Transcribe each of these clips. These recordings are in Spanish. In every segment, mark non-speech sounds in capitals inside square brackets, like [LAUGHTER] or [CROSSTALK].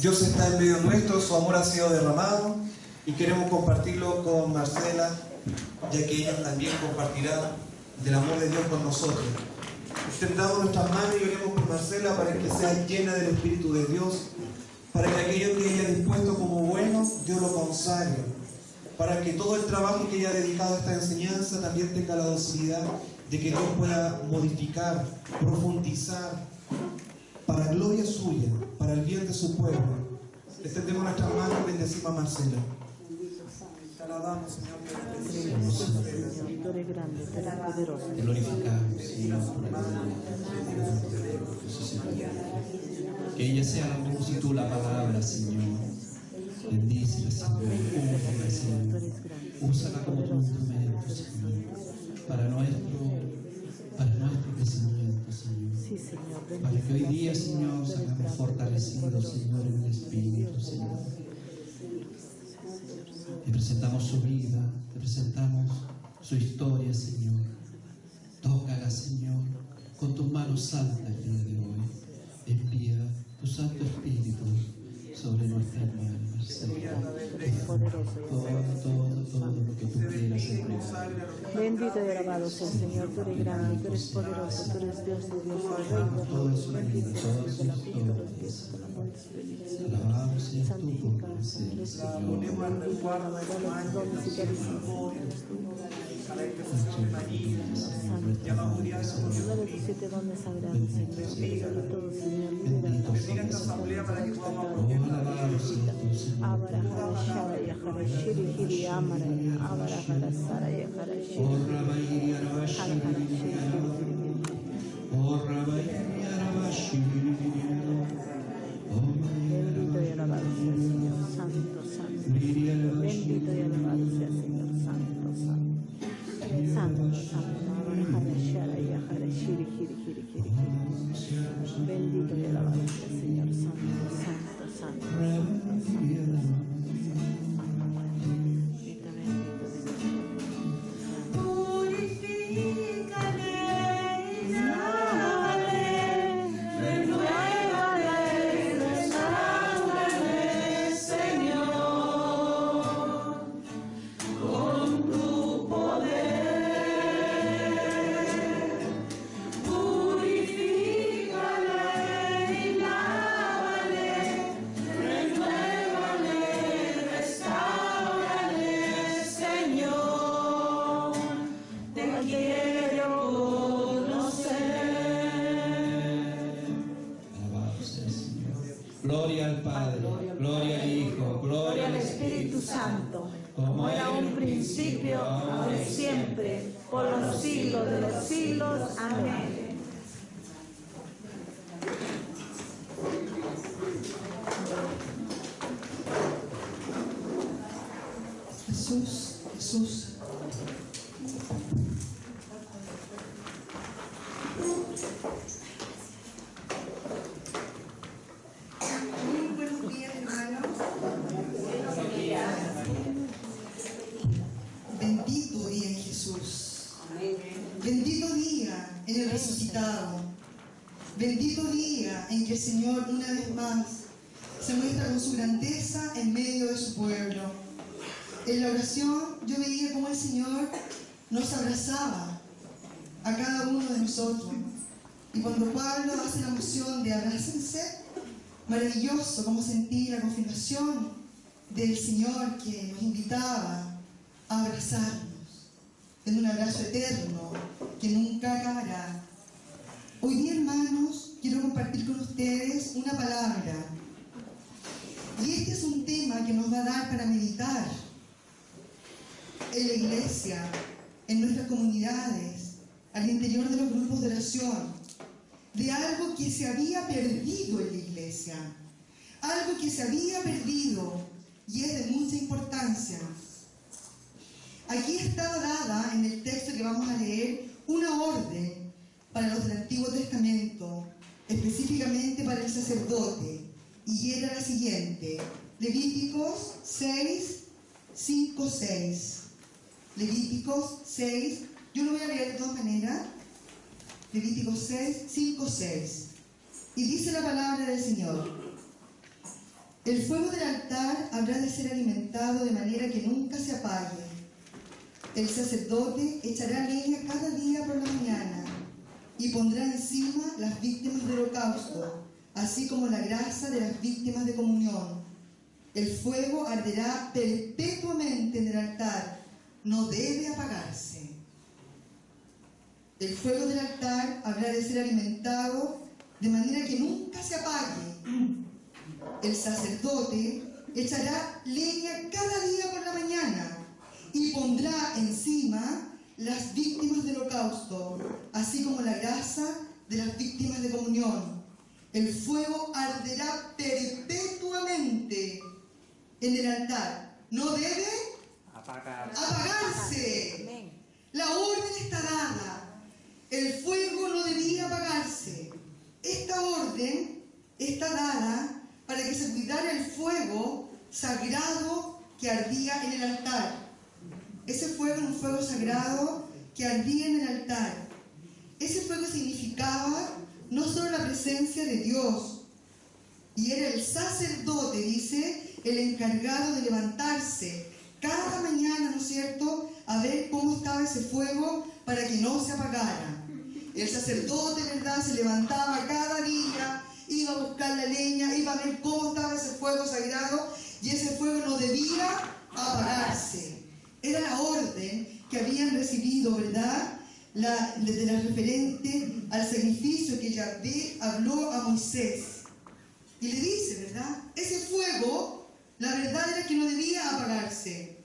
Dios está en medio nuestro, su amor ha sido derramado y queremos compartirlo con Marcela, ya que ella también compartirá del amor de Dios con nosotros. Extendamos nuestras manos y oremos por Marcela para que sea llena del Espíritu de Dios, para que aquello que ella ha dispuesto como bueno, Dios lo consagre, para que todo el trabajo que ella ha dedicado a esta enseñanza también tenga la docilidad de que Dios pueda modificar, profundizar, para gloria suya, para el bien de su pueblo. Extendemos nuestras manos y bendecimos a Marcela. Te Señor, te Señor, tú eres grande, tú eres poderoso. Te glorificamos, Señor, por el Señor. Que ella sea la y tú la palabra, Señor. Bendícela, Señor. Úsala, Señor. Úsala como tu instrumento, Señor. Para nuestro, para nuestro crecimiento, Señor. Sí, Señor, Para que hoy día, Señor, salgamos fortalecidos, Señor, en el Espíritu, Señor. Te presentamos su vida, te presentamos su historia, Señor. Tócala, Señor, con tus manos santas el día de hoy. Envía tu Santo Espíritu sobre nuestra hermana, Señor. y Todo, lo que tú quieras entregar. Bendito y alabado sea Señor, tú eres grande, tú eres poderoso, tú eres Dios de Dios, el Rey de Reyes, bendito sea el Señor de la vida de los pies, de la. Alabado tú por Señor. Alabado y Señor, Señor, libera Bendiga esta asamblea para que podamos Oh, Avarahara Shara Yakara Shiri Hiri Shiri Gloria al Padre, gloria al Hijo, gloria al Espíritu Santo, como era un principio, ahora y siempre, por los siglos de los siglos. Amén. Maravilloso como sentí la confirmación del Señor que nos invitaba a abrazarnos en un abrazo eterno que nunca acabará. Hoy día, hermanos, quiero compartir con ustedes una palabra. Y este es un tema que nos va a dar para meditar en la iglesia, en nuestras comunidades, al interior de los grupos de oración, de algo que se había perdido en la iglesia, algo que se había perdido y es de mucha importancia. Aquí está dada en el texto que vamos a leer una orden para los del Antiguo Testamento, específicamente para el sacerdote, y era la siguiente, Levíticos 6, 5, 6. Levíticos 6, yo lo voy a leer de todas maneras. Levíticos 6, 5, 6. Y dice la palabra del Señor. El fuego del altar habrá de ser alimentado de manera que nunca se apague. El sacerdote echará leña cada día por la mañana y pondrá encima las víctimas del holocausto, así como la grasa de las víctimas de comunión. El fuego arderá perpetuamente en el altar, no debe apagarse. El fuego del altar habrá de ser alimentado de manera que nunca se apague. El sacerdote echará leña cada día por la mañana y pondrá encima las víctimas del holocausto, así como la grasa de las víctimas de comunión. El fuego arderá perpetuamente en el altar. No debe apagarse. La orden está dada. El fuego no debía apagarse. Esta orden está dada para que se cuidara el fuego sagrado que ardía en el altar. Ese fuego era un fuego sagrado que ardía en el altar. Ese fuego significaba no solo la presencia de Dios, y era el sacerdote, dice, el encargado de levantarse cada mañana, ¿no es cierto?, a ver cómo estaba ese fuego para que no se apagara. El sacerdote, ¿verdad?, se levantaba cada día, iba a buscar la leña, iba a ver cómo estaba ese fuego sagrado y ese fuego no debía apagarse. Era la orden que habían recibido, ¿verdad?, la, de la referente al sacrificio que Yahvé habló a Moisés. Y le dice, ¿verdad? Ese fuego, la verdad era que no debía apagarse.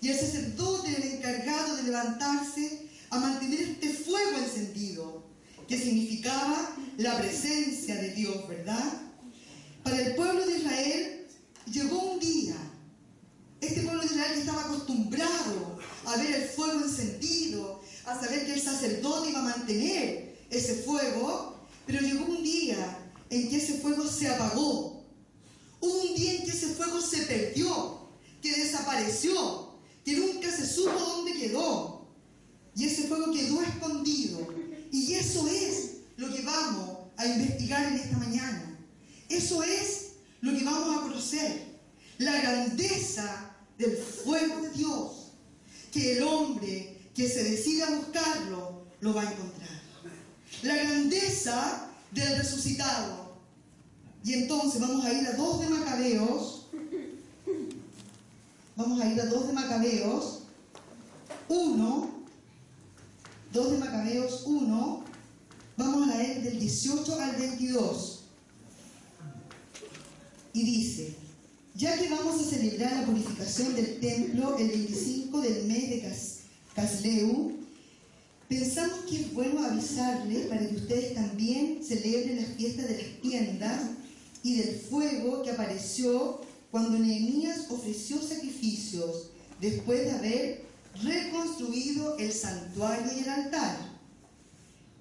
Y el sacerdote el encargado de levantarse a mantener este fuego encendido, que significaba la presencia de Dios, ¿verdad? Para el pueblo de Israel llegó un día, este pueblo de Israel que estaba acostumbrado a ver el fuego encendido, a saber que el sacerdote iba a mantener ese fuego, pero llegó un día en que ese fuego se apagó. Un día en que ese fuego se perdió, que desapareció, que nunca se supo dónde quedó. Y ese fuego quedó escondido. Y eso es lo que vamos a investigar en esta mañana. Eso es lo que vamos a conocer. La grandeza del fuego de Dios. Que el hombre que se decida a buscarlo, lo va a encontrar. La grandeza del resucitado. Y entonces vamos a ir a dos de Macabeos. Vamos a ir a dos de Macabeos. Uno. Dos de Macabeos 1. Vamos a leer del 18 al 22. Y dice, ya que vamos a celebrar la purificación del templo el 25 del mes de Cas Casleu, pensamos que es bueno avisarles para que ustedes también celebren la fiesta de las tiendas y del fuego que apareció cuando Nehemías ofreció sacrificios después de haber reconstruido el santuario y el altar.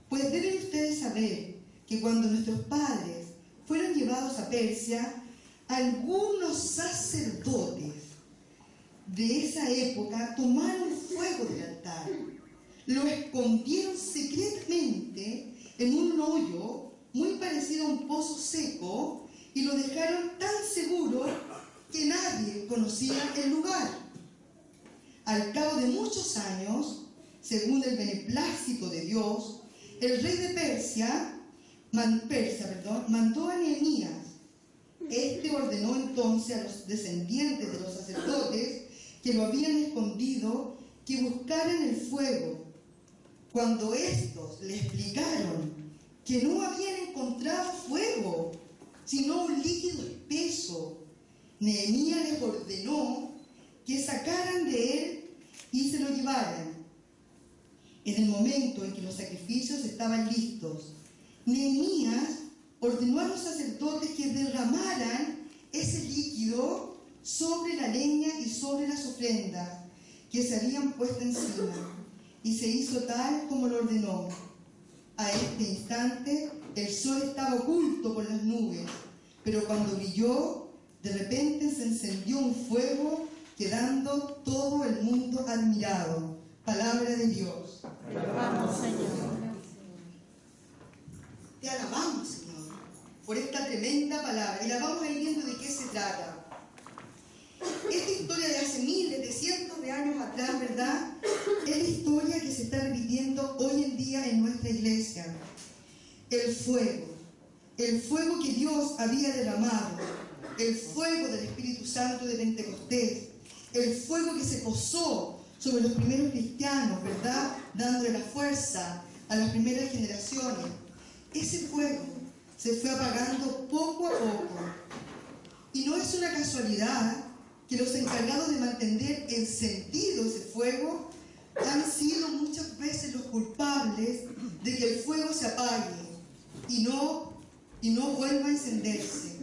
Pues deben ustedes saber que cuando nuestros padres fueron llevados a Persia, algunos sacerdotes de esa época tomaron fuego del altar, lo escondieron secretamente en un hoyo muy parecido a un pozo seco y lo dejaron tan seguro que nadie conocía el lugar. Al cabo de muchos años, según el beneplácito de Dios, el rey de Persia, man, Persia perdón, mandó a Nehemías. Este ordenó entonces a los descendientes de los sacerdotes que lo habían escondido que buscaran el fuego. Cuando estos le explicaron que no habían encontrado fuego, sino un líquido espeso, Nehemías les ordenó que sacaran de él y se lo llevaran. En el momento en que los sacrificios estaban listos, Nehemías ordenó a los sacerdotes que derramaran ese líquido sobre la leña y sobre las ofrendas que se habían puesto encima. Y se hizo tal como lo ordenó. A este instante el sol estaba oculto por las nubes, pero cuando brilló, de repente se encendió un fuego, quedando todo el mundo admirado. Palabra de Dios. Te alabamos, Señor. Te alabamos, Señor. por esta tremenda palabra. Y la vamos a ir viendo de qué se trata. Esta historia de hace miles, de cientos de años atrás, ¿verdad? Es la historia que se está repitiendo hoy en día en nuestra iglesia. El fuego. El fuego que Dios había derramado. El fuego del Espíritu Santo de Pentecostés. El fuego que se posó sobre los primeros cristianos, ¿verdad? Dándole la fuerza a las primeras generaciones. Ese fuego se fue apagando poco a poco. Y no es una casualidad que los encargados de mantener encendido ese fuego han sido muchas veces los culpables de que el fuego se apague y no, y no vuelva a encenderse.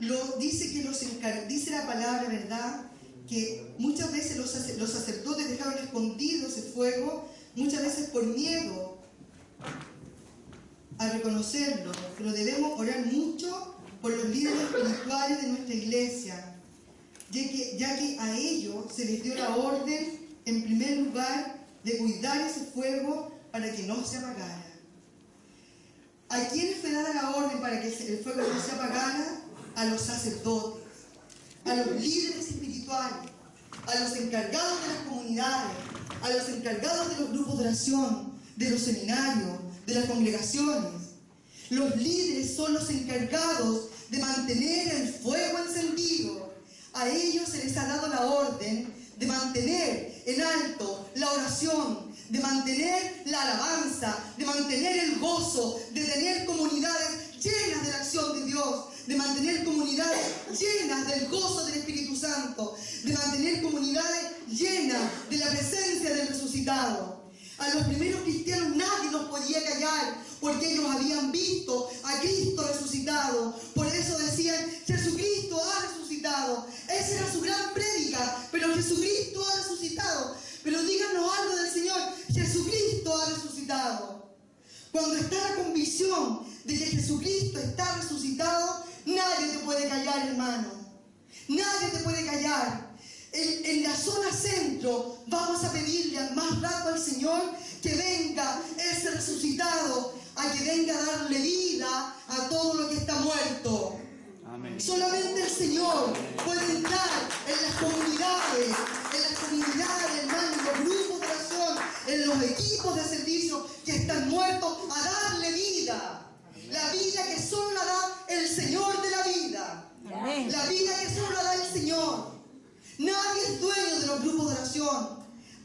Lo, dice, que los dice la palabra, ¿verdad? Que muchas veces los, sacerdotes dejaron escondido ese fuego, muchas veces por miedo a reconocerlo, pero debemos orar mucho por los líderes espirituales de nuestra iglesia, ya que, ya que a ellos se les dio la orden, en primer lugar, de cuidar ese fuego para que no se apagara. ¿A quiénes fue dada la orden para que el fuego no se apagara? A los sacerdotes, a los líderes a los encargados de las comunidades, a los encargados de los grupos de oración, de los seminarios, de las congregaciones. Los líderes son los encargados de mantener el fuego encendido. A ellos se les ha dado la orden de mantener en alto la oración, de mantener la alabanza, de mantener el gozo, de tener comunidades llenas de la acción de Dios, de mantener comunidades llenas del gozo del Espíritu Santo, de mantener comunidades llenas de la presencia del resucitado. A los primeros cristianos nadie los podía callar porque ellos habían visto a Cristo resucitado. Por eso decían, Jesucristo ha resucitado. Esa era su gran prédica, pero Jesucristo ha resucitado. Pero díganos algo del Señor, Jesucristo ha resucitado. Cuando está la convicción de que Jesucristo está resucitado, nadie te puede callar, hermano. Nadie te puede callar. En, en, la zona centro vamos a pedirle al más rato al Señor que venga ese resucitado, a que venga a darle vida a todo lo que está muerto. Amén. Solamente el Señor puede entrar en las comunidades, en las comunidades, hermano, en los grupos de oración, en los equipos de servicio que están muertos, a darle vida. La vida que solo la da el Señor de la vida. Amén. La vida que solo la da el Señor. Nadie es dueño de los grupos de oración.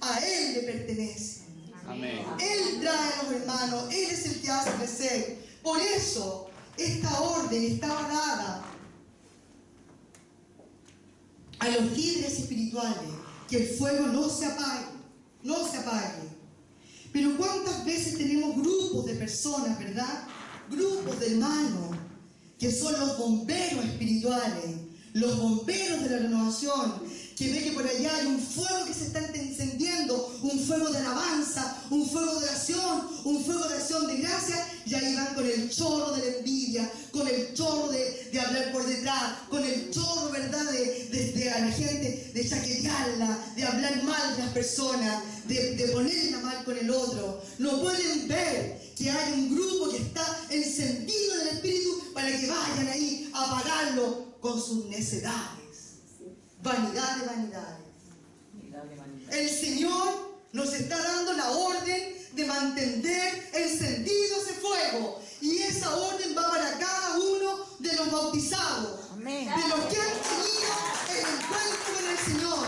A Él le pertenece. Amén. Él trae a los hermanos, Él es el que hace crecer. Por eso, esta orden estaba dada a los líderes espirituales, que el fuego no se apague, no se apague. Pero ¿cuántas veces tenemos grupos de personas, verdad? Grupos de hermanos, que son los bomberos espirituales, los bomberos de la renovación, que ve que por allá hay un fuego que se está encendiendo, un fuego de alabanza, un fuego de oración, un fuego de acción de gracia, y ahí van con el chorro de la envidia, con el chorro de, de hablar por detrás, con el chorro, ¿verdad?, de, de- a la gente, de chaquetearla, de hablar mal de las personas, de, de ponerla mal con el otro. No pueden ver que hay un grupo que está encendido en el Espíritu para que vayan ahí a apagarlo con sus necedades. Vanidad de vanidades. El Señor nos está dando la orden de mantener encendido ese fuego. Y esa orden va para cada uno de los bautizados. Amén. De los que han tenido el encuentro con el Señor.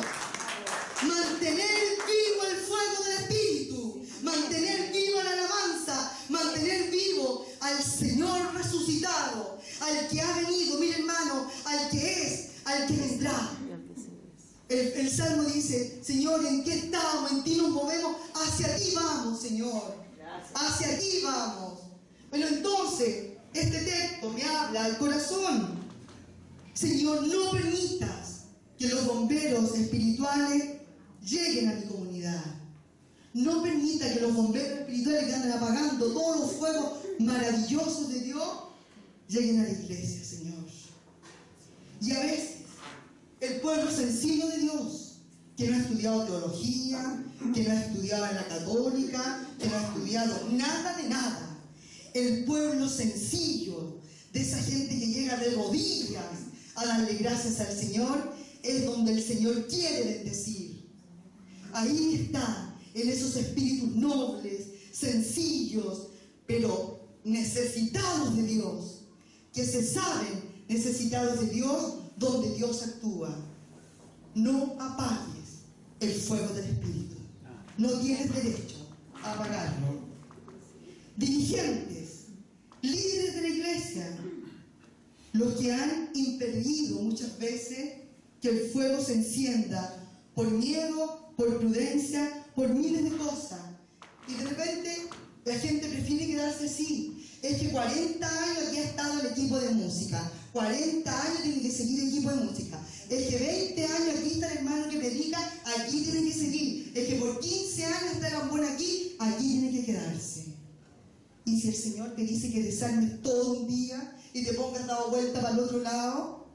Mantener vivo el fuego del Espíritu. Mantener viva la alabanza. Mantener vivo al Señor resucitado. Al que ha venido, mire hermano, al que es, al que vendrá. El, el Salmo dice, Señor, ¿en qué estamos? En ti nos movemos. Hacia ti vamos, Señor. Hacia ti vamos. Pero entonces, este texto me habla al corazón. Señor, no permitas que los bomberos espirituales lleguen a mi comunidad. No permita que los bomberos espirituales que andan apagando todos los fuegos maravillosos de Dios lleguen a la iglesia, Señor. Y a veces pueblo sencillo de Dios, que no ha estudiado teología, que no ha estudiado en la católica, que no ha estudiado nada de nada. El pueblo sencillo de esa gente que llega de rodillas a darle gracias al Señor, es donde el Señor quiere bendecir. Ahí está, en esos espíritus nobles, sencillos, pero necesitados de Dios, que se saben necesitados de Dios, donde Dios actúa. No apagues el fuego del Espíritu. No tienes derecho a apagarlo. Dirigentes, líderes de la iglesia, los que han impedido muchas veces que el fuego se encienda por miedo, por prudencia, por miles de cosas. Y de repente la gente prefiere quedarse así. Es que 40 años aquí ha estado el equipo de música. 40 años tiene que seguir el equipo de música. Es que 20 años aquí está el hermano que predica, aquí tiene que seguir. Es que por 15 años está el amor aquí, aquí tiene que quedarse. Y si el Señor te dice que desarmes todo un día y te pongas dado vuelta para el otro lado,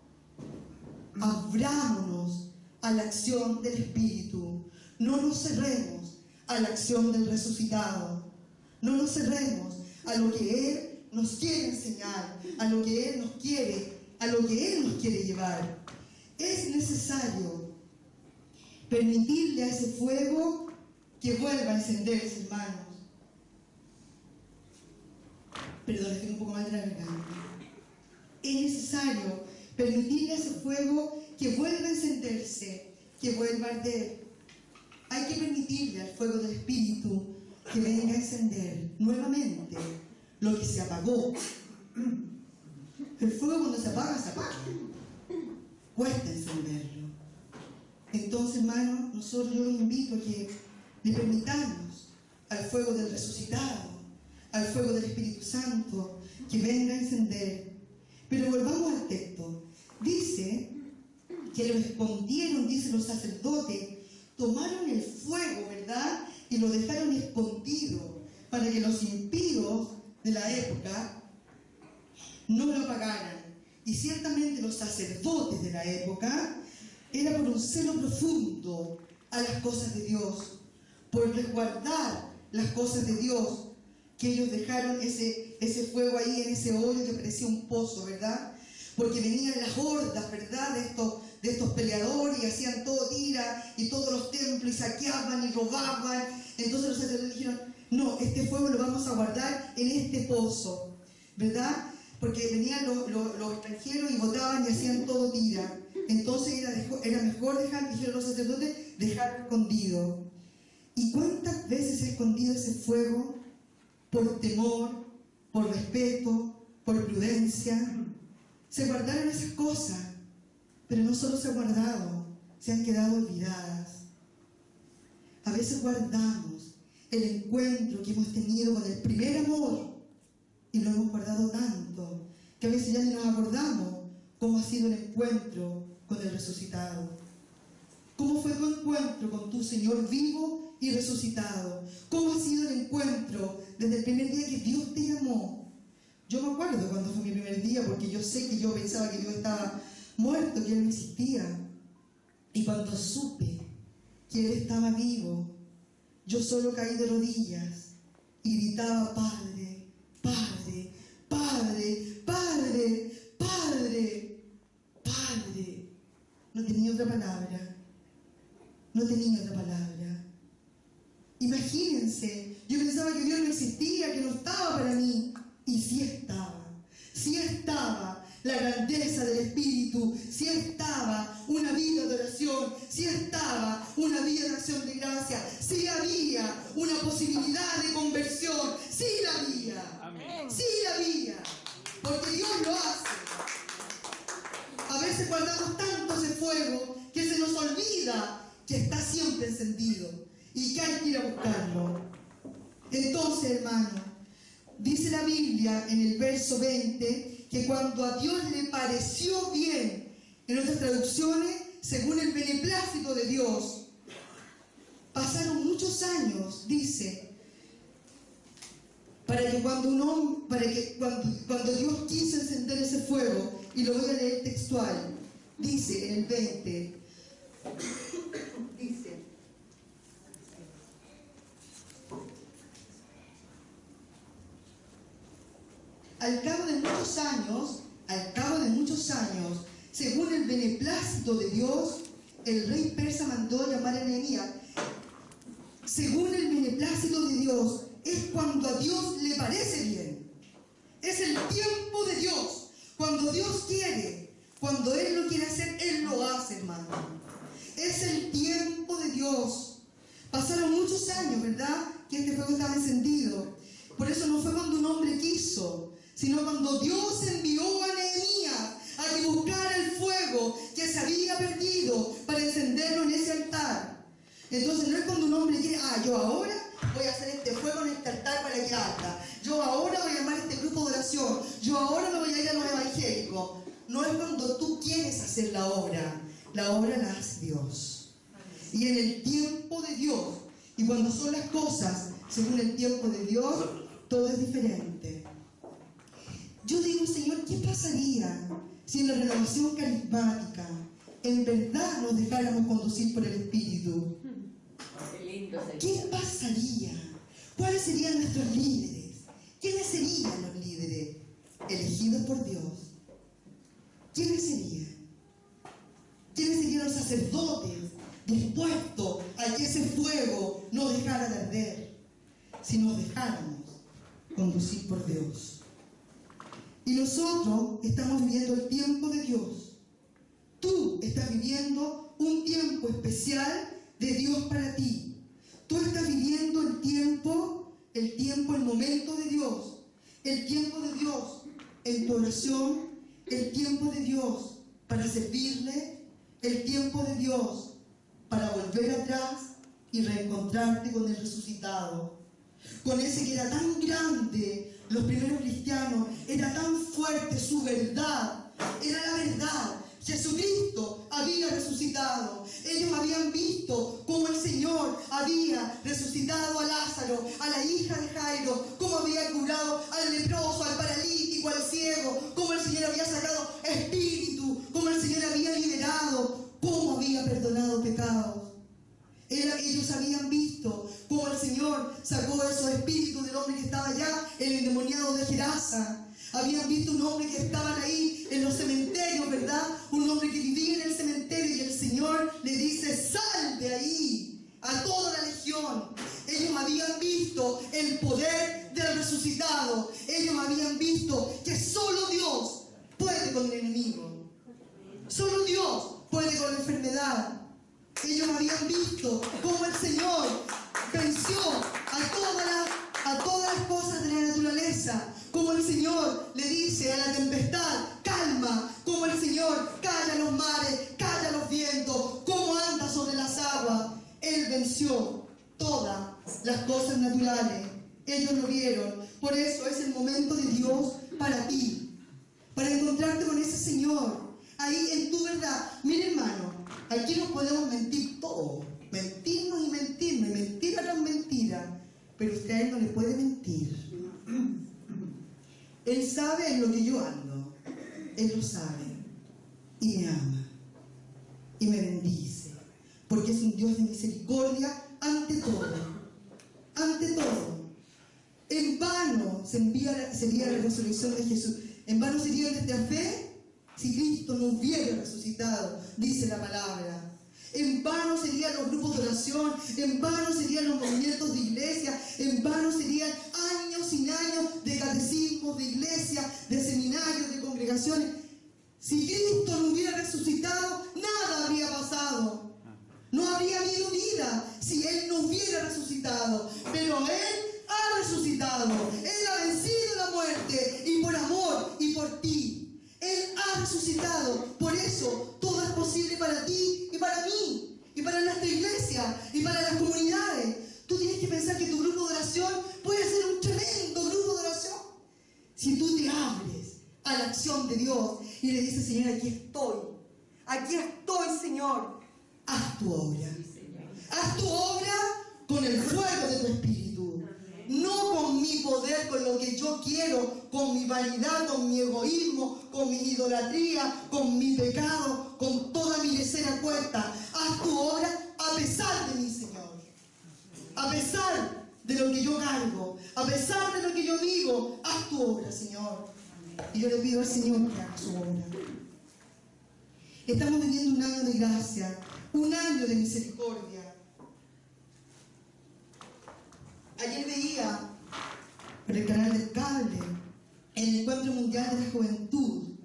abrámonos a la acción del Espíritu. No nos cerremos a la acción del resucitado. No nos cerremos a lo que Él nos quiere enseñar, a lo que Él nos quiere, a lo que Él nos quiere llevar. Es necesario permitirle a ese fuego que vuelva a encenderse, hermanos. Perdón, estoy un poco mal de la garganta. Es necesario permitirle a ese fuego que vuelva a encenderse, que vuelva a arder. Hay que permitirle al fuego del Espíritu que venga a encender nuevamente lo que se apagó. El fuego cuando se apaga, se apaga. Cuesta encenderlo. Entonces, hermanos, nosotros yo los invito a que le permitamos al fuego del resucitado, al fuego del Espíritu Santo, que venga a encender. Pero volvamos al texto. Dice que lo escondieron, dicen los sacerdotes, tomaron el fuego, ¿verdad? Y lo dejaron escondido para que los impíos de la época no lo apagaran. Y ciertamente los sacerdotes de la época era por un celo profundo a las cosas de Dios, por resguardar las cosas de Dios, que ellos dejaron ese, ese fuego ahí en ese hoyo que parecía un pozo, ¿verdad? Porque venían las hordas, ¿verdad? De estos, de estos peleadores y hacían todo tira y todos los templos y saqueaban y robaban. Entonces los sacerdotes dijeron, no, este fuego lo vamos a guardar en este pozo, ¿verdad? Porque venían los, extranjeros y votaban y hacían todo tira. Entonces era, dejo- era mejor dejar, dijeron los sacerdotes, dejarlo escondido. ¿Y cuántas veces ha escondido ese fuego por temor, por respeto, por prudencia? Se guardaron esas cosas, pero no solo se han guardado, se han quedado olvidadas. A veces guardamos el encuentro que hemos tenido con el primer amor y lo hemos guardado tanto que a veces ya ni nos acordamos cómo ha sido el encuentro con el resucitado. ¿Cómo fue tu encuentro con tu Señor vivo y resucitado? ¿Cómo ha sido el encuentro desde el primer día que Dios te llamó? Yo me acuerdo cuando fue mi primer día porque yo sé que yo pensaba que Dios estaba muerto, que Él no existía. Y cuando supe que Él estaba vivo, yo solo caí de rodillas y gritaba, Padre, Padre, Padre, Padre, Padre. No tenía otra palabra. No tenía otra palabra. Imagínense, yo pensaba que Dios no existía, que no estaba para mí. Y sí estaba, sí estaba la grandeza del Espíritu, sí estaba una vida de oración, sí estaba una vida de acción de gracia, sí había una posibilidad de conversión, sí la había, sí la había, porque Dios lo hace. A veces guardamos tanto ese fuego que se nos olvida que está siempre encendido y que hay que ir a buscarlo. Entonces, hermano, dice la Biblia en el verso 20 que cuando a Dios le pareció bien, en otras traducciones, según el beneplácito de Dios, pasaron muchos años, dice, para que cuando un hombre, para que cuando, cuando Dios quiso y lo voy a leer textual, dice en el 20, dice, Al cabo de muchos años, al cabo de muchos años, según el beneplácito de Dios, el rey persa mandó llamar a Nehemías. Según el beneplácito de Dios, es cuando a Dios le parece bien. Es el tiempo de Dios. Cuando Dios quiere, cuando Él lo quiere hacer, Él lo hace, hermano. Es el tiempo de Dios. Pasaron muchos años, ¿verdad? Que este fuego estaba encendido. Por eso no fue cuando un hombre quiso, sino cuando Dios envió a Nehemías a que el fuego que se había perdido para encenderlo en ese altar. Entonces no es cuando un hombre quiere, ah, yo ahora voy a hacer este fuego en este altar para que arda. Yo ahora voy a llamar a este grupo de oración. Yo ahora me voy a ir a los evangélicos. No es cuando tú quieres hacer la obra. La obra la hace Dios. Y en el tiempo de Dios, y cuando son las cosas según el tiempo de Dios, todo es diferente. Yo digo, Señor, ¿qué pasaría si en la renovación carismática en verdad nos dejáramos conducir por el Espíritu? ¿Qué pasaría? ¿Cuáles serían nuestros líderes? ¿Quiénes serían los líderes elegidos por Dios? ¿Quiénes serían? ¿Quiénes serían los sacerdotes dispuestos a que ese fuego no dejara de arder si nos dejáramos conducir por Dios? Y nosotros estamos viviendo el tiempo de Dios. Tú estás viviendo un tiempo especial de Dios para ti. Tú estás viviendo el tiempo, el tiempo, el momento de Dios. El tiempo de Dios en tu oración, el tiempo de Dios para servirle, el tiempo de Dios para volver atrás y reencontrarte con el resucitado. Con ese que era tan grande, los primeros cristianos, era tan fuerte su verdad, era la verdad. Jesucristo había resucitado. Ellos habían visto cómo el Señor había resucitado a Lázaro, a la hija de Jairo, cómo había curado al leproso, al paralítico, al ciego, cómo el Señor había sacado espíritu, cómo el Señor había liberado, cómo había perdonado pecados. Ellos habían visto cómo el Señor sacó esos espíritus del hombre que estaba allá, el endemoniado de Gerasa. Habían visto un hombre que estaban ahí en los cementerios, ¿verdad? Un hombre que vivía en el cementerio y el Señor le dice, sal de ahí a toda la legión. Ellos habían visto el poder del resucitado. Ellos habían visto que solo Dios puede con el enemigo. Solo Dios puede con la enfermedad. Ellos habían visto cómo el Señor venció la- a todas las cosas de la naturaleza. Como el Señor le dice a la tempestad, calma. Como el Señor calla los mares, calla los vientos. Cómo anda sobre las aguas. Él venció todas las cosas naturales. Ellos lo vieron. Por eso es el momento de Dios para ti para encontrarte con ese Señor, ahí en tu verdad. Mire hermano, aquí nos podemos mentir todo, mentirnos y mentirnos, mentira tras mentira, pero usted no le puede mentir. Él sabe en lo que yo ando, Él lo sabe, y me ama, y me bendice, porque es un Dios de misericordia ante todo, ante todo. En vano se envía, sería la resurrección de Jesús. En vano sería nuestra fe si Cristo no hubiera resucitado, dice la palabra. En vano serían los grupos de oración, en vano serían los movimientos de iglesia, en vano serían años y años de catecismos, de iglesia, de seminarios, de congregaciones. Si Cristo no hubiera resucitado, nada habría pasado. No habría habido vida si Él no hubiera resucitado. Pero Él ha resucitado. Él ha vencido la muerte. Y por amor y por ti. Él ha resucitado. Por eso todo es posible para ti y para mí. Y para nuestra iglesia. Y para las comunidades. Tú tienes que pensar que tu grupo de oración puede ser un tremendo grupo de oración. Si tú te abres a la acción de Dios y le dices, Señor, aquí estoy. Aquí estoy, Señor. Haz tu obra. Haz tu obra con el fuego de tu espíritu. No con mi poder, con lo que yo quiero, con mi vanidad, con mi egoísmo, con mi idolatría, con mi pecado, con toda mi Haz tu obra a pesar de mí, Señor. A pesar de lo que yo cargo, A pesar de lo que yo digo, haz tu obra, Señor. Y yo le pido al Señor que haga su obra. Estamos viviendo un año de gracia, un año de misericordia. Ayer veía por el canal del cable el Encuentro Mundial de la Juventud.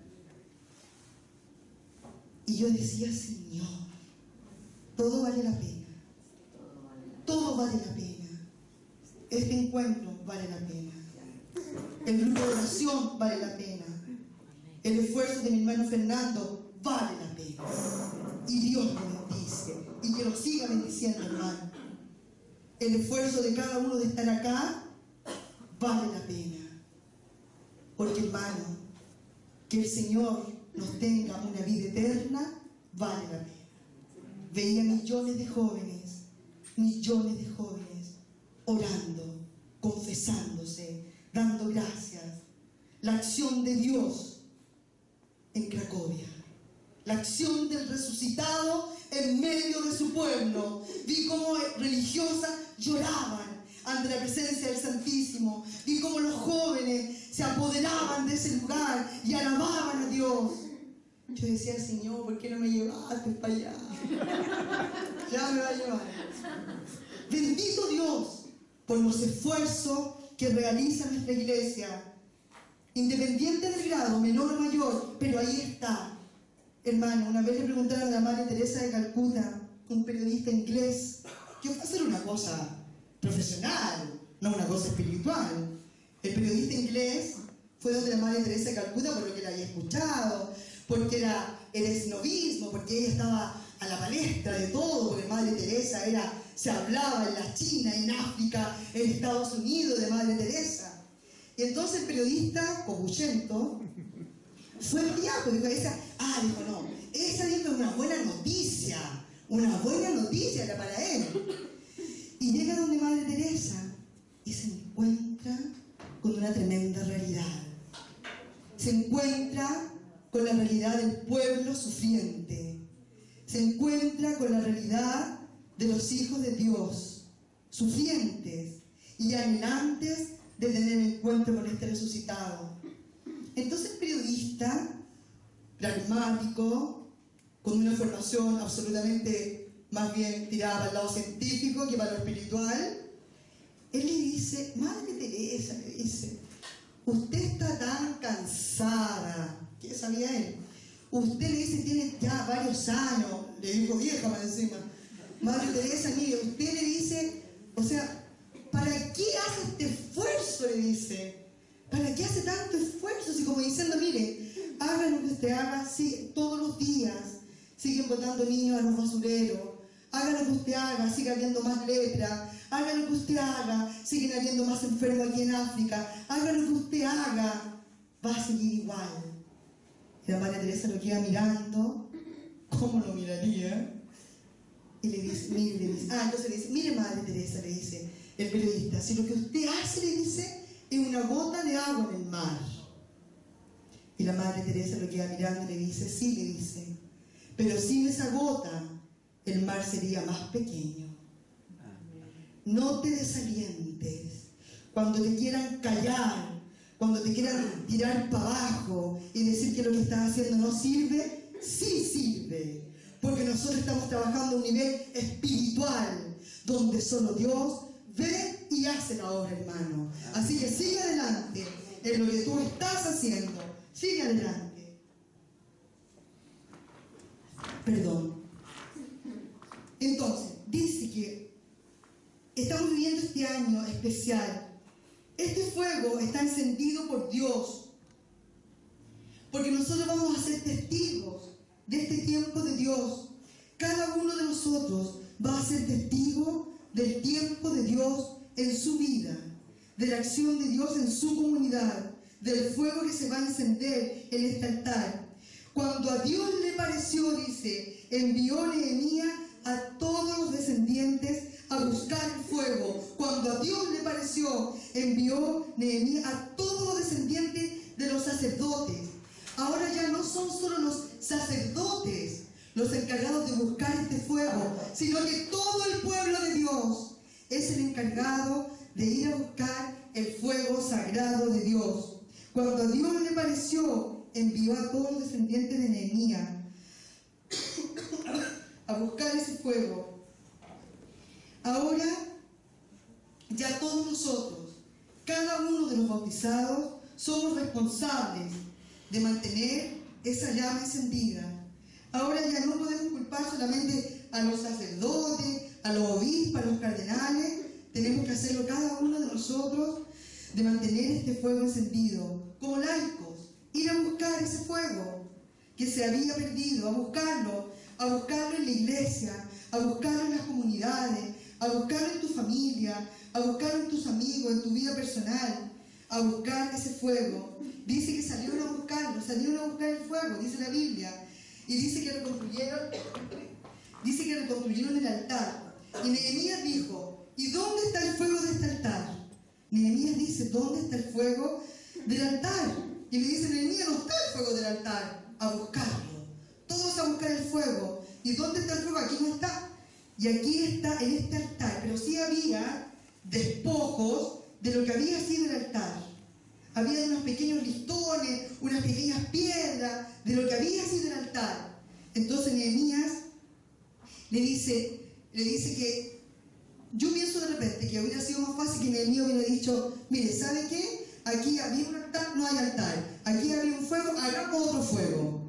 Y yo decía, Señor, todo vale la pena. Todo vale la pena. Este encuentro vale la pena. El grupo de oración vale la pena. El esfuerzo de mi hermano Fernando vale la pena. Y Dios lo bendice. Y que lo siga bendiciendo, hermano. El esfuerzo de cada uno de estar acá vale la pena. Porque, hermano, que el Señor nos tenga una vida eterna pena. Veía millones de jóvenes, millones de jóvenes orando, confesándose, dando gracias. La acción de Dios en Cracovia. La acción del resucitado en medio de su pueblo. Vi cómo religiosas lloraban ante la presencia del Santísimo. Vi cómo los jóvenes se apoderaban de ese lugar y alababan a Dios. Yo decía, Señor, ¿por qué no me llevaste para allá? [LAUGHS] Ya me va a llevar. Bendito Dios por los esfuerzos que realiza nuestra iglesia, independiente del grado, menor o mayor, pero ahí está. Hermano, una vez le preguntaron a la Madre Teresa de Calcuta, un periodista inglés, que fue a hacer una cosa profesional, no una cosa espiritual. El periodista inglés fue donde la Madre Teresa de Calcuta por lo que la había escuchado, porque era el esnovismo, porque ella estaba a la palestra de todo, porque Madre Teresa era, se hablaba en la China, en África, en Estados Unidos de Madre Teresa. Y entonces el periodista, Cobuchento, fue el diablo, dijo, ah, dijo, no, esa es una buena noticia, una buena noticia era para él. Y llega donde Madre Teresa y se encuentra con una tremenda realidad. Se encuentra con la realidad del pueblo sufriente se encuentra con la realidad de los hijos de Dios, sufrientes y anhelantes de tener encuentro con este resucitado. Entonces, periodista, pragmático, con una formación absolutamente más bien tirada para el lado científico que para lo espiritual, él le dice, Madre Teresa, le dice, usted está tan cansada, ¿qué sabía él? Usted le dice, tiene ya varios años, le dijo vieja más encima. Madre Teresa, mire, usted le dice, o sea, ¿para qué hace este esfuerzo? Le dice. ¿Para qué hace tanto esfuerzo? Si como diciendo, mire, haga lo que usted haga, sí, todos los días siguen botando niños a los basureros. Haga lo que usted haga, sigue habiendo más lepra. Haga lo que usted haga, siguen habiendo más enfermos aquí en África. Haga lo que usted haga, va a seguir igual. Y la Madre Teresa lo queda mirando, ¿cómo lo miraría? Y le dice, mire, le dice, ah, entonces le dice, mire Madre Teresa, le dice el periodista, si lo que usted hace, le dice, es una gota de agua en el mar. Y la Madre Teresa lo queda mirando y le dice, sí, le dice, pero sin esa gota, el mar sería más pequeño. No te desalientes. Cuando te quieran callar, cuando te quieran tirar para abajo y decir que lo que estás haciendo no sirve, sí sirve. Porque nosotros estamos trabajando a un nivel espiritual, donde solo Dios ve y hace la obra, hermano. Así que sigue adelante en lo que tú estás haciendo. Sigue adelante. Perdón. Entonces, dice que estamos viviendo este año especial este fuego está encendido por Dios. Porque nosotros vamos a ser testigos de este tiempo de Dios. Cada uno de nosotros va a ser testigo del tiempo de Dios en su vida, de la acción de Dios en su comunidad, del fuego que se va a encender en este altar. Cuando a Dios le pareció, dice, envió Nehemías a todos los descendientes a buscar el fuego. Cuando a Dios le pareció, envió Nehemías a todos los descendientes de los sacerdotes. Ahora ya no son solo los sacerdotes los encargados de buscar este fuego, sino que todo el pueblo de Dios es el encargado de ir a buscar el fuego sagrado de Dios. Cuando a Dios le pareció, envió a todos los descendientes de Nehemías [COUGHS] a buscar ese fuego. Ahora, ya todos nosotros, cada uno de los bautizados, somos responsables de mantener esa llama encendida. Ahora ya no podemos culpar solamente a los sacerdotes, a los obispos, a los cardenales, tenemos que hacerlo cada uno de nosotros de mantener este fuego encendido, como laicos, ir a buscar ese fuego que se había perdido, a buscarlo, a buscarlo en la iglesia, a buscarlo en las comunidades, a buscarlo en tu familia, a buscarlo en tus amigos, en tu vida personal, a buscar ese fuego. Dice que salieron a buscarlo, salieron a buscar el fuego, dice la Biblia, y dice que reconstruyeron, dice que reconstruyeron el altar. Y Nehemías dijo, ¿y dónde está el fuego de este altar? Nehemías dice, ¿dónde está el fuego del altar? Y le dice, Nehemías, no está el fuego del altar, a buscarlo. Todos a buscar el fuego. ¿Y dónde está el fuego? Aquí no está. Y aquí está en este altar, pero sí había despojos de lo que había sido el altar. Había unos pequeños listones, unas pequeñas piedras de lo que había sido el altar. Entonces Nehemías le dice, le dice que yo pienso de repente que hubiera sido más fácil que Nehemías hubiera dicho, mire, ¿sabe qué? Aquí había un altar, no hay altar. Aquí había un fuego, hagamos otro fuego.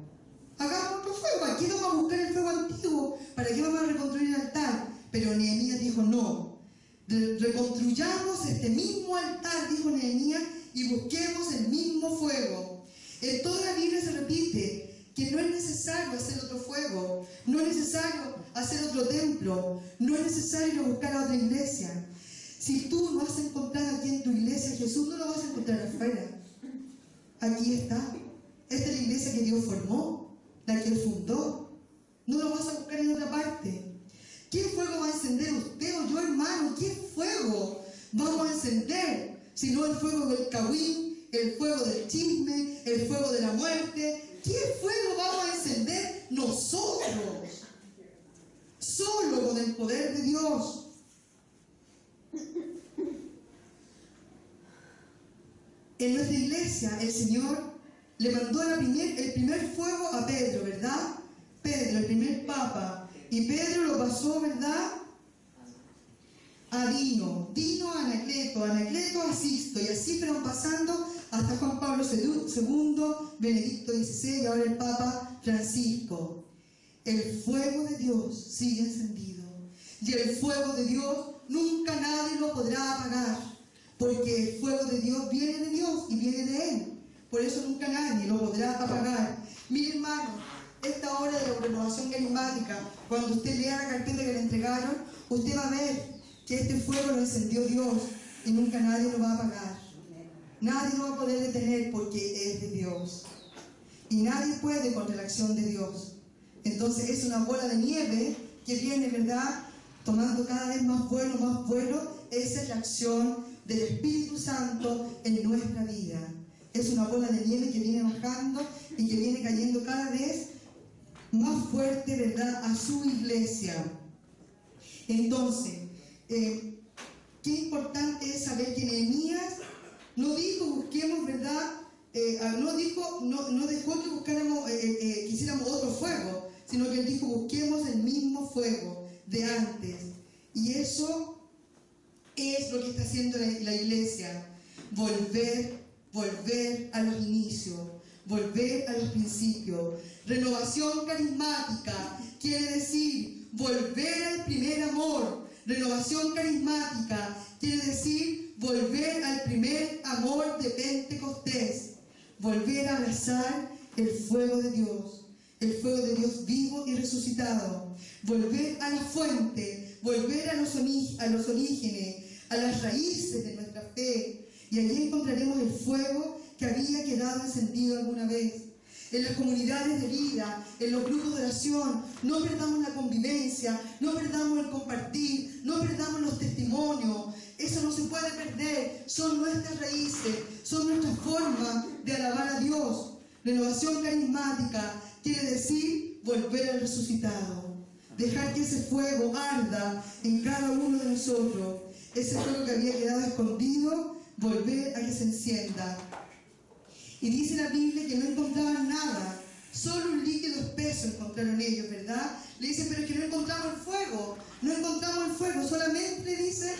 Hagamos otro fuego. Aquí vamos a buscar el fuego antiguo. ¿Para qué vamos a reconstruir el altar? Pero Nehemías dijo, no. Reconstruyamos este mismo altar, dijo Nehemías, y busquemos el mismo fuego. En toda la Biblia se repite que no es necesario hacer otro fuego, no es necesario hacer otro templo, no es necesario buscar a otra iglesia. Si tú no has encontrado aquí en tu iglesia Jesús, no lo vas a encontrar afuera. Aquí está. Esta es la iglesia que Dios formó, la que Él fundó. No lo vas a buscar en otra parte. ¿Qué fuego va a encender usted o yo, hermano? ¿Qué fuego vamos a encender? Si no el fuego del cahuín, el fuego del chisme, el fuego de la muerte. ¿Qué fuego vamos a encender nosotros? Solo con el poder de Dios. En nuestra iglesia el Señor le mandó el primer fuego a Pedro, ¿verdad? Pedro, el primer papa. Y Pedro lo pasó, ¿verdad? A Dino, Dino a Anacleto, Anacleto a Sisto, y así fueron pasando hasta Juan Pablo II, Benedicto XVI y ahora el Papa Francisco. El fuego de Dios sigue encendido. Y el fuego de Dios nunca nadie lo podrá apagar. Porque el fuego de Dios viene de Dios y viene de Él. Por eso nunca nadie lo podrá apagar. Mi hermano, esta hora de la renovación carismática, cuando usted lea la carpeta que le entregaron, usted va a ver que este fuego lo encendió Dios y nunca nadie lo va a apagar. Nadie lo va a poder detener porque es de Dios. Y nadie puede contra la acción de Dios. Entonces es una bola de nieve que viene, ¿verdad? Tomando cada vez más vuelo, más vuelo. Esa es la acción del Espíritu Santo en nuestra vida. Es una bola de nieve que viene bajando y que viene cayendo cada vez más fuerte, ¿verdad?, a su iglesia. Entonces, eh, qué importante es saber que Nehemías no dijo busquemos, ¿verdad? Eh, no dijo, no, dejó que buscáramos, eh, quisiéramos otro fuego, sino que él dijo busquemos el mismo fuego de antes. Y eso es lo que está haciendo la, la iglesia, volver, volver a los inicios, volver a los principios. Renovación carismática quiere decir volver al primer amor. Renovación carismática quiere decir volver al primer amor de Pentecostés. Volver a abrazar el fuego de Dios, el fuego de Dios vivo y resucitado. Volver a la fuente, volver a los, orígenes, a las raíces de nuestra fe. Y allí encontraremos el fuego que había quedado encendido alguna vez. En las comunidades de vida, en los grupos de oración, no perdamos la convivencia, no perdamos el compartir, no perdamos los testimonios. Eso no se puede perder. Son nuestras raíces, son nuestras formas de alabar a Dios. Renovación carismática quiere decir volver al resucitado. Dejar que ese fuego arda en cada uno de nosotros. Ese fuego que había quedado escondido volver a que se encienda. Y dice la Biblia que no encontraban nada, solo un líquido espeso encontraron ellos, ¿verdad? Le dicen, pero es que no encontramos el fuego, no encontramos el fuego, solamente dice,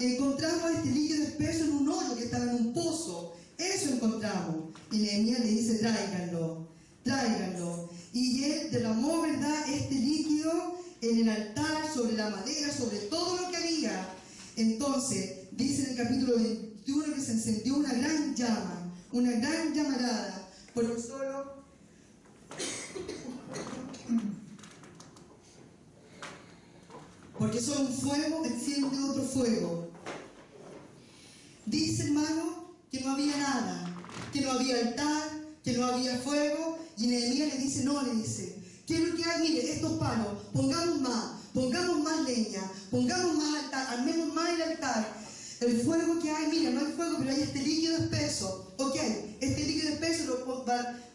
encontramos este líquido espeso en un hoyo que estaba en un pozo, eso encontramos. Y Nehemías le dice, tráiganlo, tráiganlo. Y él derramó, ¿verdad?, este líquido en el altar, sobre la madera, sobre todo lo que había. Entonces, dice en el capítulo 21 que se encendió una gran llama, una gran llamarada, porque solo porque solo un fuego enciende otro fuego. Dice hermano que no había nada, que no había altar, que no había fuego, y Nehemías le dice, no, le dice, ¿qué es lo que hay? Mire, estos palos, pongamos más, pongamos más leña, pongamos más altar, armemos más el altar. El fuego que hay, mira, no hay fuego, pero hay este líquido espeso. Ok, este líquido espeso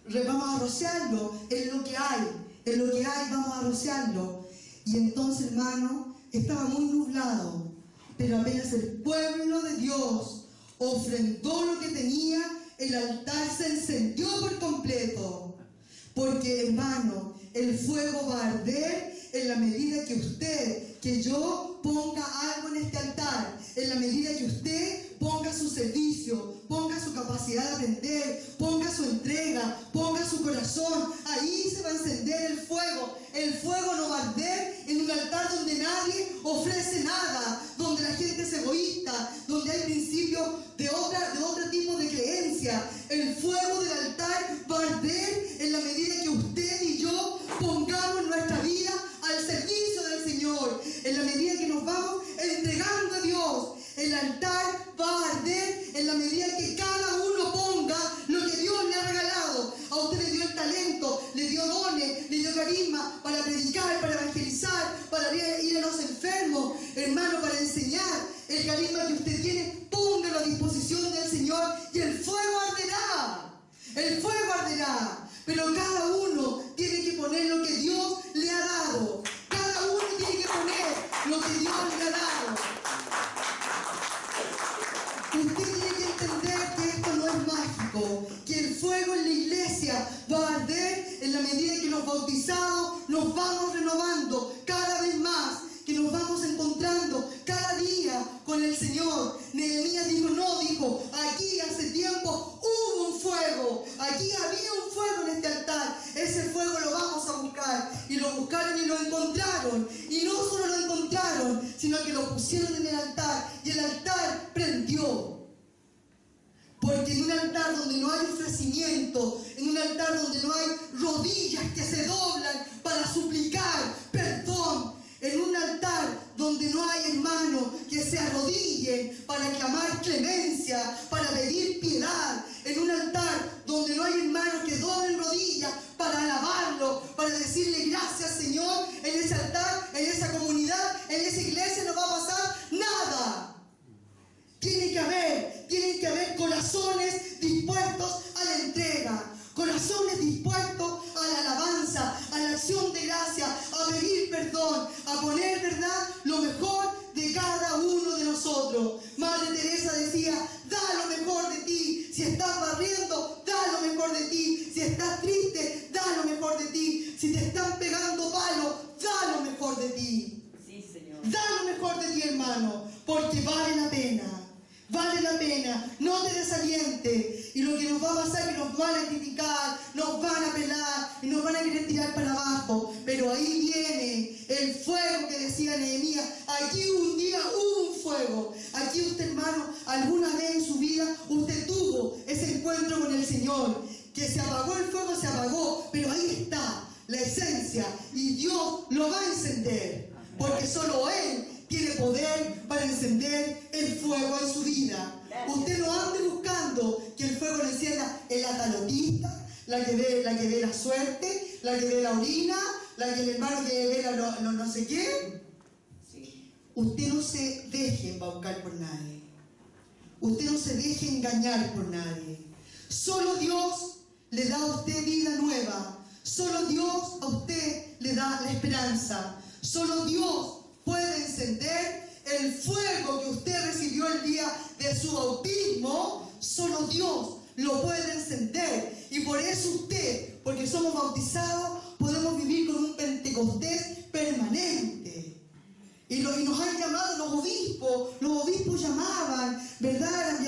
lo, vamos a rociarlo, es lo que hay, es lo que hay, vamos a rociarlo. Y entonces, hermano, estaba muy nublado, pero apenas el pueblo de Dios ofrendó lo que tenía, el altar se encendió por completo. Porque, hermano, el fuego va a arder en la medida que usted, que yo ponga algo en este altar, en la medida que usted ponga su servicio, ponga su capacidad de aprender, ponga su entrega, ponga su corazón, ahí se va a encender el fuego. El fuego no va a arder en un altar donde nadie ofrece nada, donde la gente es egoísta, donde hay principios de, otra, de otro tipo de creencia. El fuego dio dones, le dio carisma para predicar, para evangelizar, para ir a los enfermos, hermano, para enseñar. El carisma que usted tiene, póngalo a disposición del Señor y el fuego arderá. El fuego arderá. Pero cada uno tiene que poner lo que Dios le ha dado. Cada uno tiene que poner lo que Dios le ha dado. Usted tiene que entender que esto no es mágico, el fuego en la iglesia va a arder en la medida que los bautizados nos vamos renovando cada vez más, que nos vamos encontrando cada día con el Señor. Nehemías dijo, no, dijo, aquí hace tiempo hubo un fuego, aquí había un fuego en este altar, ese fuego lo vamos a buscar. Y lo buscaron y lo encontraron. Y no solo lo encontraron, sino que lo pusieron en el altar y el altar prendió. Porque en un altar donde no hay ofrecimiento, en un altar donde no hay rodillas que se doblan para suplicar perdón, en un altar donde no hay hermanos que se arrodillen para clamar clemencia, para pedir piedad, en un altar donde no hay hermanos que doblen rodillas para alabarlo, para decirle gracias Señor, en ese altar, en esa comunidad, porque vale la pena. Vale la pena, no te desalientes. Y lo que nos va a pasar es que nos van a criticar, nos van a pelar y nos van a querer tirar para abajo. Pero ahí viene el fuego que decía Nehemías. Aquí un día hubo un fuego. Aquí usted, hermano, alguna vez en su vida usted tuvo ese encuentro con el Señor. Que se apagó el fuego, se apagó. Pero ahí está la esencia y Dios lo va a encender. Porque solo Él tiene poder para encender el fuego en su vida. Usted no ande buscando que el fuego le encienda en la talotista, la que ve la, que ve la suerte, la que ve la orina, la que el hermano que ve la no, no- no sé qué. Sí. Usted no se deje embaucar por nadie. Usted no se deje engañar por nadie. Solo Dios le da a usted vida nueva. Solo Dios a usted le da la esperanza. Solo Dios puede encender el fuego que usted recibió el día de su bautismo, solo Dios lo puede encender. Y por eso usted, porque somos bautizados, podemos vivir con un Pentecostés permanente. Y, lo- y nos han llamado los obispos, los obispos llamaban, ¿verdad?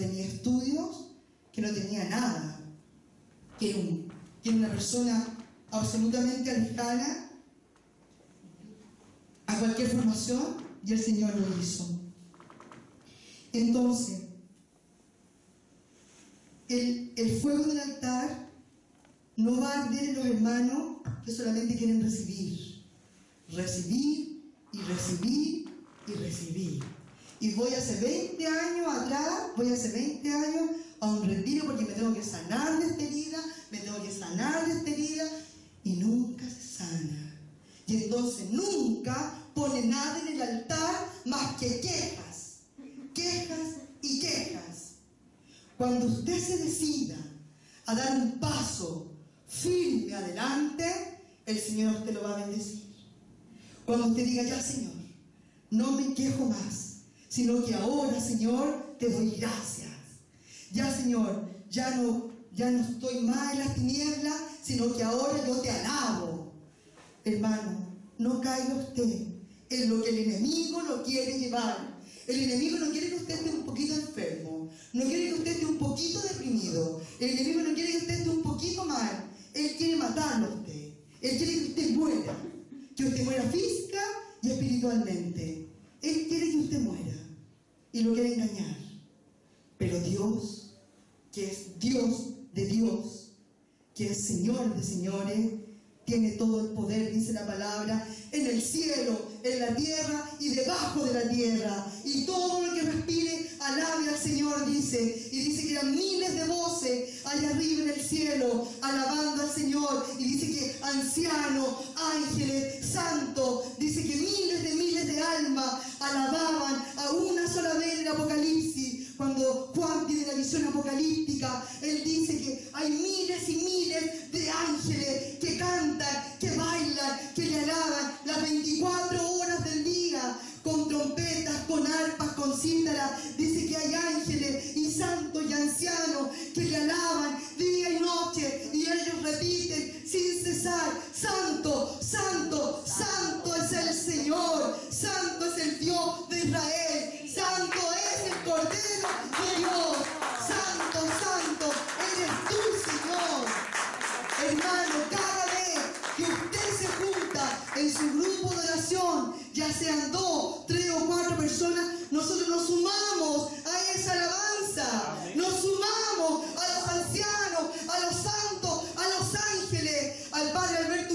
Tenía estudios, que no tenía nada, que un- una persona absolutamente alejada a cualquier formación y el Señor lo hizo. Entonces, el, el fuego del altar no va a arder en los hermanos que solamente quieren recibir, recibir y recibir y recibir. Y voy hace 20 años atrás, voy hace 20 años a un retiro porque me tengo que sanar de esta herida, me tengo que sanar de esta herida y nunca se sana. Y entonces nunca pone nada en el altar más que quejas, quejas y quejas. Cuando usted se decida a dar un paso firme adelante, el Señor usted lo va a bendecir. Cuando usted diga, ya Señor, no me quejo más, sino que ahora, Señor, te doy gracias. Ya, Señor, ya no, ya no estoy más en las tinieblas, sino que ahora yo te alabo. Hermano, no caiga usted en lo que el enemigo lo quiere llevar. El enemigo no quiere que usted esté un poquito enfermo, no quiere que usted esté un poquito deprimido, el enemigo no quiere que usted esté un poquito mal, él quiere matarlo a usted, él quiere que usted muera, que usted muera física y espiritualmente. Él quiere que usted muera y lo quiere engañar. Pero Dios, que es Dios de Dios, que es Señor de señores, tiene todo el poder, dice la palabra, en el cielo, en la tierra y debajo de la tierra. Y todo el que respire, alabe al Señor, dice. Y dice que eran miles de voces allá arriba en el cielo, alabando al Señor. Y dice que ancianos, ángeles, santos, dice que miles de miles de almas alababan a una sola vez en el Apocalipsis. Cuando Juan tiene la visión apocalíptica, él dice que hay miles y miles de ángeles que cantan, que bailan, que le alaban las 24 horas del día, con trompetas, con arpas, con cítaras. Dice que hay ángeles y santos y ancianos que le alaban día y noche y ellos repiten sin cesar, santo, santo, santo es el Señor, santo es el Dios de Israel, santo es el Cordero de Dios, santo, santo, eres tú Señor. Hermano, cada vez que usted se junta en su grupo de oración, ya sean dos, tres o cuatro personas, nosotros nos sumamos a esa alabanza. Nos sumamos a los ancianos, a los santos, a los ángeles, al Padre Alberto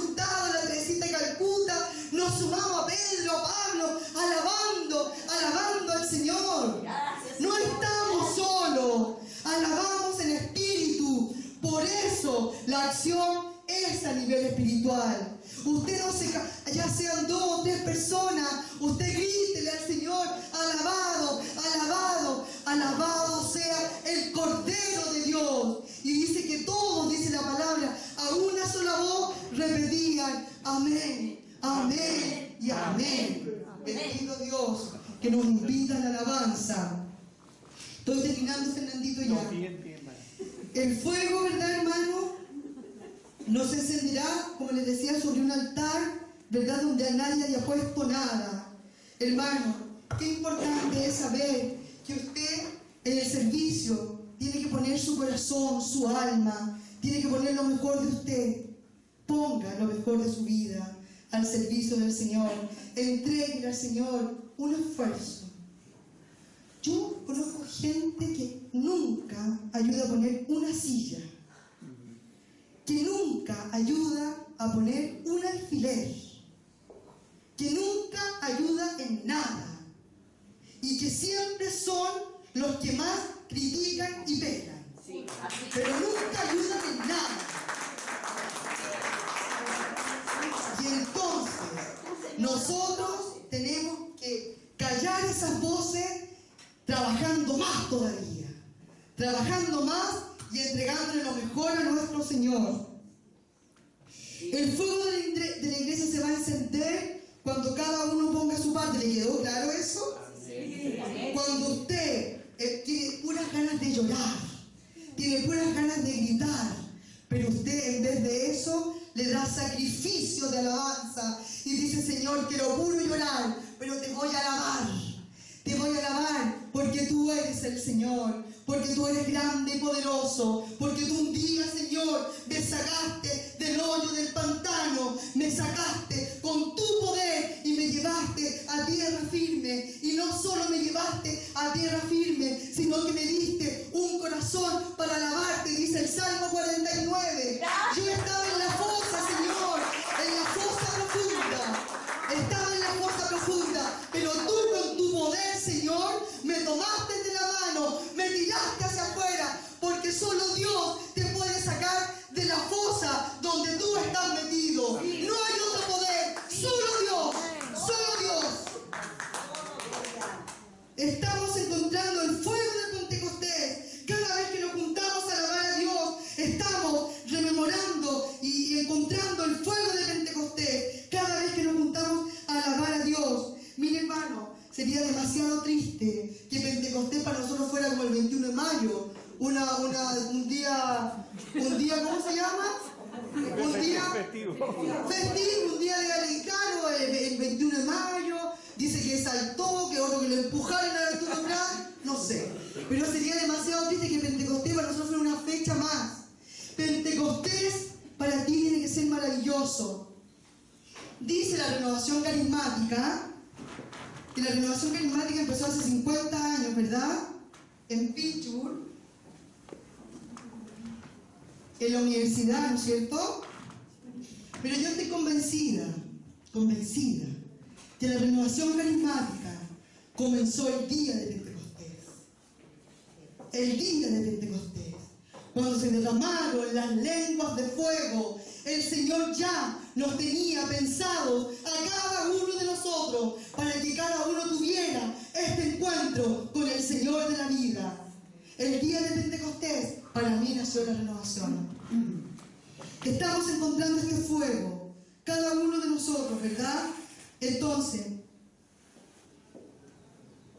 amén. Bendito Dios que nos invita a la alabanza. Estoy terminando, Fernandito, ya. El fuego, ¿verdad, hermano? No se encenderá, como les decía, sobre un altar, ¿verdad? Donde a nadie haya puesto nada. Hermano, qué importante es saber que usted en el servicio tiene que poner su corazón, su alma, tiene que poner lo mejor de usted. Ponga lo mejor de su vida al servicio del Señor. Entregue al Señor un esfuerzo. Yo conozco gente que nunca ayuda a poner una silla, que nunca ayuda a poner un alfiler, que nunca ayuda en nada y que siempre son los que más critican y pegan. pero nunca ayudan en nada. Y entonces, nosotros tenemos que callar esas voces trabajando más todavía, trabajando más y entregándole lo mejor a nuestro Señor. El fuego de la, iglesia se va a encender cuando cada uno ponga su parte. ¿Le quedó claro eso? Cuando usted eh, tiene puras ganas de llorar, tiene puras ganas de gritar, pero usted en vez de eso le da sacrificio de alabanza y dice, Señor, quiero puro llorar, pero te voy a alabar. Te voy a alabar porque tú eres el Señor, porque tú eres grande y poderoso, porque tú un día, Señor, me sacaste del hoyo del pantano, me sacaste con tu poder y me llevaste a tierra firme. Y no solo me llevaste a tierra firme, sino que me diste un corazón para alabarte, dice el Salmo 49. Yo estaba en la fosa, Señor, en la fosa profunda. Estaba en la fosa profunda, pero tú con tu poder, Señor, me tomaste de la mano, me tiraste hacia afuera, porque solo Dios te puede sacar de la fosa donde tú estás metido. No hay otro poder, solo Dios, solo Dios. Estamos encontrando el fuego de Pentecostés. Cada vez que nos juntamos a alabar a Dios, estamos rememorando y encontrando el fuego de Pentecostés. Cada vez que nos juntamos a alabar a Dios. Mire hermano, sería demasiado triste que Pentecostés para nosotros fuera como el 21 de mayo. Una, una, un día, un día, ¿cómo se llama? Un día festivo, un día de americano, el, el 21 de mayo, dice que saltó, que otro que lo empujaron a Arturo Prat, no sé. Pero sería demasiado triste que Pentecostés para nosotros fuera una fecha más. Pentecostés para ti tiene que ser maravilloso. Dice la renovación carismática, que la renovación carismática empezó hace 50 años, ¿verdad? En Pittsburgh, en la universidad, ¿no es cierto? Pero yo estoy convencida, convencida, que la renovación carismática comenzó el día de Pentecostés. El día de Pentecostés. Cuando se derramaron las lenguas de fuego, el Señor ya nos tenía pensados a cada uno de nosotros para que cada uno tuviera este encuentro con el Señor de la vida. El día de Pentecostés para mí nació la renovación. Estamos encontrando este fuego, cada uno de nosotros, ¿verdad? Entonces,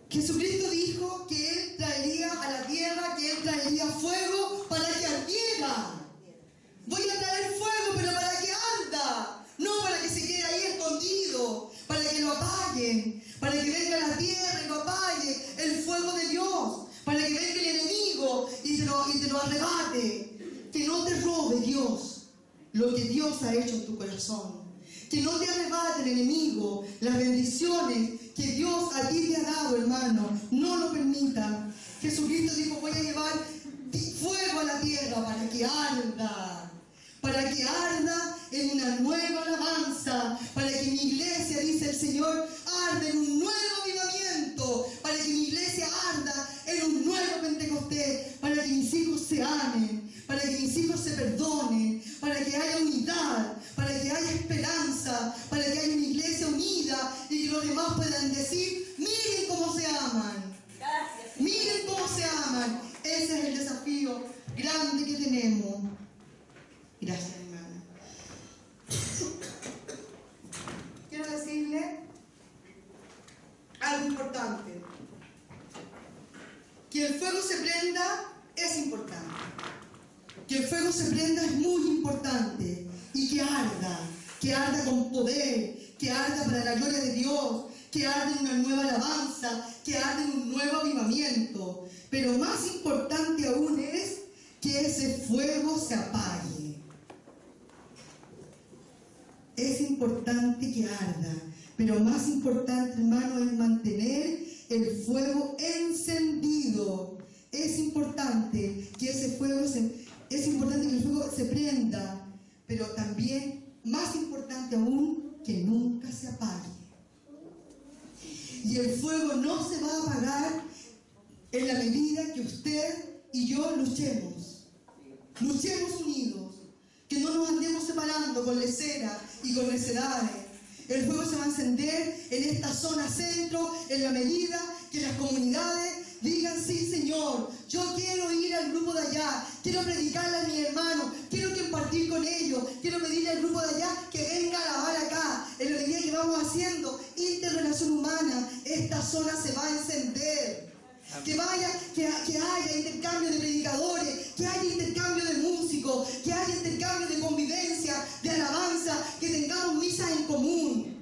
Jesucristo dijo que Él traería a la tierra, que Él traería fuego para que ardiera. Voy a traer fuego, pero para que arda, no para que se quede ahí escondido, para que lo apaguen, para que venga la tierra y lo apague el fuego de Dios, para que venga el enemigo y te lo, y lo arrebate. Que no te robe Dios lo que Dios ha hecho en tu corazón. Que no te arrebate el enemigo las bendiciones que Dios a ti te ha dado, hermano. No lo permitan. Jesucristo dijo, voy a llevar fuego a la tierra para que arda. Para que arda en una nueva alabanza. Para que mi iglesia, dice el Señor, arde en un nuevo avivamiento. Para que mi iglesia arda en un nuevo Pentecostés. Para que mis hijos se amen. Para que mis hijos se perdonen. Para que haya unidad. Para que haya esperanza. Para que haya una iglesia unida. Y que los demás puedan decir, miren cómo se aman. Miren cómo se aman. Ese es el desafío grande que tenemos. Gracias, hermana. Quiero decirle algo importante. Que el fuego se prenda es importante. Que el fuego se prenda es muy importante. Y que arda, que arda con poder, que arda para la gloria de Dios, que arde en una nueva alabanza, que arde en un nuevo avivamiento. Pero más importante aún es que ese fuego se apague. Es importante que arda, pero más importante, hermano, es mantener el fuego encendido. Es importante que ese fuego se, es importante que el fuego se prenda, pero también, más importante aún, que nunca se apague. Y el fuego no se va a apagar en la medida que usted y yo luchemos. Luchemos unidos, que no nos andemos separando con lecera y con necedades. El fuego se va a encender en esta zona centro en la medida que las comunidades digan, sí Señor, yo quiero ir al grupo de allá, quiero predicarle a mi hermano, quiero compartir con ellos, quiero pedirle al grupo de allá que venga a alabar acá. En vamos haciendo interrelación humana, esta zona se va a encender. Que vaya, que, que haya intercambio de predicadores, que haya intercambio de músicos, que haya intercambio de convivencia, de alabanza, que tengamos misas en común.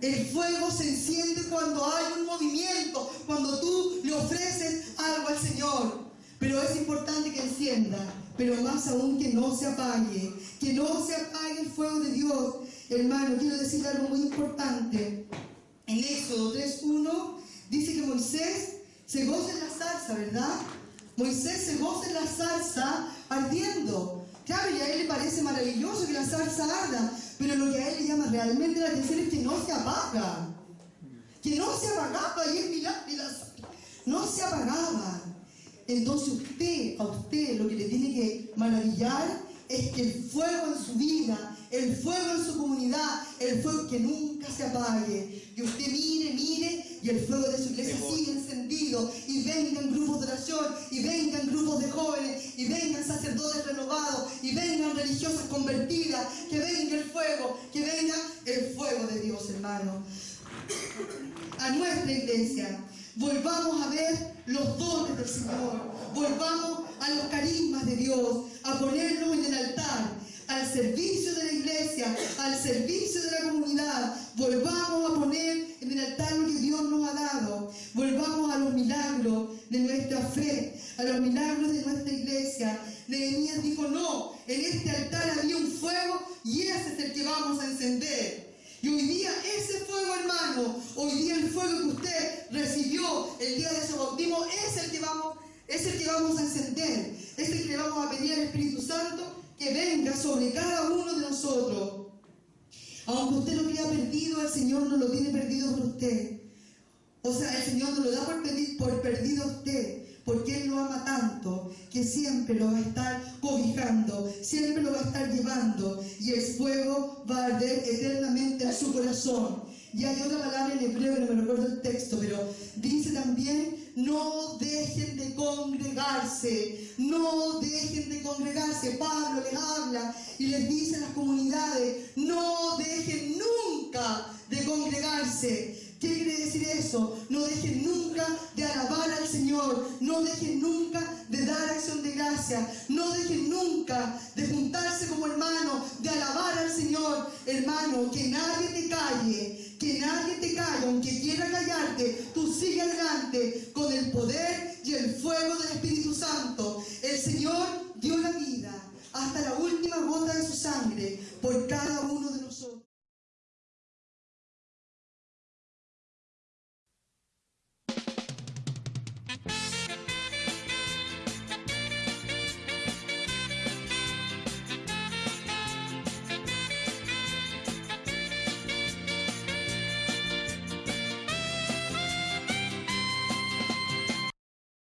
El fuego se enciende cuando hay un movimiento, cuando tú le ofreces algo al Señor. Pero es importante que encienda, pero más aún que no se apague, que no se apague el fuego de Dios. Hermano, quiero decir algo muy importante. En Éxodo 3.1 dice que Moisés se goza en la zarza, ¿verdad? Moisés se goza en la zarza ardiendo. Claro, y a él le parece maravilloso que la zarza arda, pero lo que a él le llama realmente la atención es que no se apaga. Que no se apagaba, y es no se apagaba. Entonces usted, a usted, lo que le tiene que maravillar es que el fuego en su vida, el fuego en su comunidad, el fuego que nunca se apague. Y usted mire, mire, y el fuego de su iglesia sigue encendido. Y vengan grupos de oración, y vengan grupos de jóvenes, y vengan sacerdotes renovados, y vengan religiosas convertidas. Que venga el fuego, que venga el fuego de Dios, hermano. A nuestra iglesia. Volvamos a ver los dones del Señor. Volvamos a los carismas de Dios, a ponerlos en el altar, al servicio de la iglesia, al servicio de la comunidad. Volvamos a poner en el altar lo que Dios nos ha dado. Volvamos a los milagros de nuestra fe, a los milagros de nuestra iglesia. Nehemías dijo, no, en este altar había un fuego y ese es el que vamos a encender. Y hoy día ese fuego, hermano, hoy día el fuego que usted recibió el día de su bautismo es el que vamos, es el que vamos a encender, es el que le vamos a pedir al Espíritu Santo que venga sobre cada uno de nosotros. Aunque usted lo crea perdido, el Señor no lo tiene perdido por usted. O sea, el Señor no lo da por, por perdido a usted, porque Él lo ama tanto que siempre lo va a estar cobijando, siempre lo va a estar llevando y el fuego va a arder eternamente en su corazón. Y hay otra palabra en hebreo no me recuerdo el texto, pero dice también, no dejen de congregarse, no dejen de congregarse. Pablo les habla y les dice a las comunidades, no dejen nunca de congregarse. ¿Qué quiere decir eso? No dejen nunca de alabar al Señor, no dejen nunca de dar acción de gracia, no dejen nunca de juntarse como hermanos, de alabar al Señor. Hermano, que nadie te calle, que nadie te calle, aunque quiera callarte, tú sigue adelante con el poder y el fuego del Espíritu Santo. El Señor dio la vida hasta la última gota de su sangre por cada uno de nosotros.